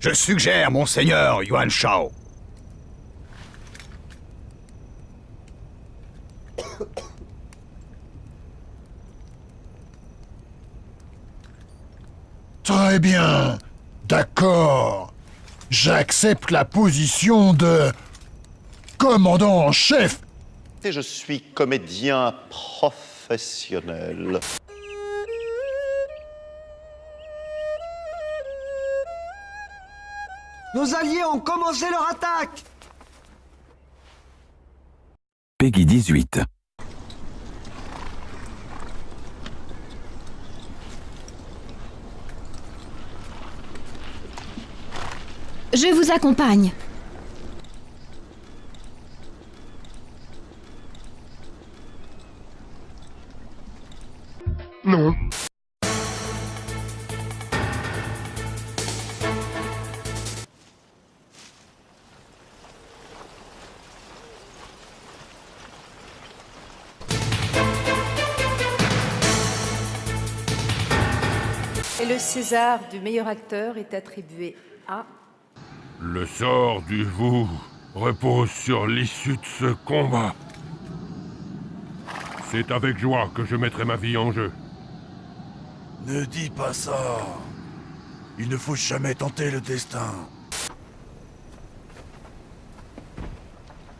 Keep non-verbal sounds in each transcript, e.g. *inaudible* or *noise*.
Je suggère, monseigneur Yuan Shao. Très bien. D'accord. J'accepte la position de commandant en chef. Et je suis comédien professionnel. Nos alliés ont commencé leur attaque Peggy 18. Je vous accompagne. Non. Le César du meilleur acteur est attribué à... Le sort du vous repose sur l'issue de ce combat. C'est avec joie que je mettrai ma vie en jeu. Ne dis pas ça. Il ne faut jamais tenter le destin.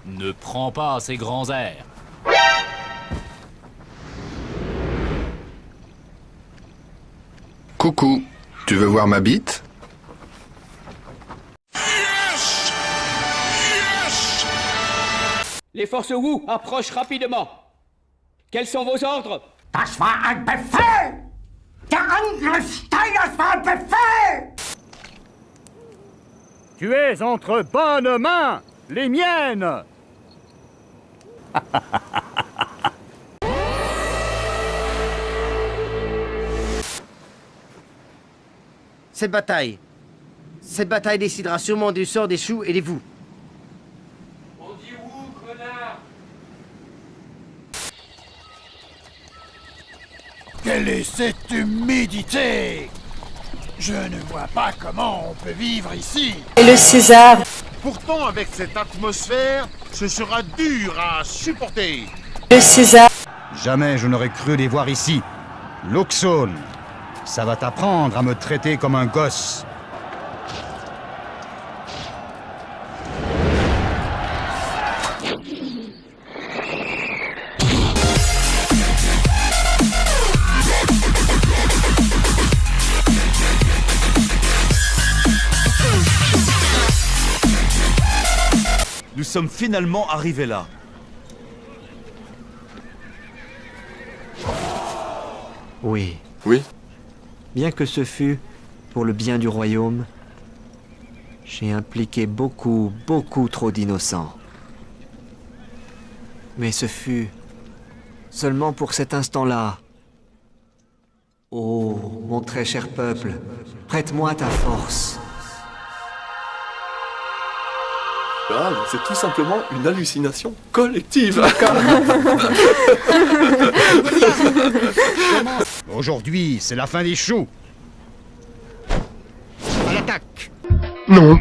Ne prends pas ces grands airs. Coucou, tu veux voir ma bite? Les forces Wu approchent rapidement. Quels sont vos ordres? Das war ein Befehl! Der Angriff Steiners war ein Befehl! Tu es entre bonnes mains, les miennes *laughs* Cette bataille. Cette bataille décidera sûrement du sort des choux et des vous. On dit Wu, connard? Quelle est cette humidité? Je ne vois pas comment on peut vivre ici. Et le César Pourtant, avec cette atmosphère, ce sera dur à supporter. Le César Jamais je n'aurais cru les voir ici. Luxon, ça va t'apprendre à me traiter comme un gosse. Nous sommes finalement arrivés là. Oui. Oui Bien que ce fût pour le bien du royaume, j'ai impliqué beaucoup, beaucoup trop d'innocents. Mais ce fut seulement pour cet instant-là. Oh, mon très cher peuple, prête-moi ta force. Ah, c'est tout simplement une hallucination collective. *laughs* *laughs* Aujourd'hui, c'est la fin des choux. À l'attaque Non.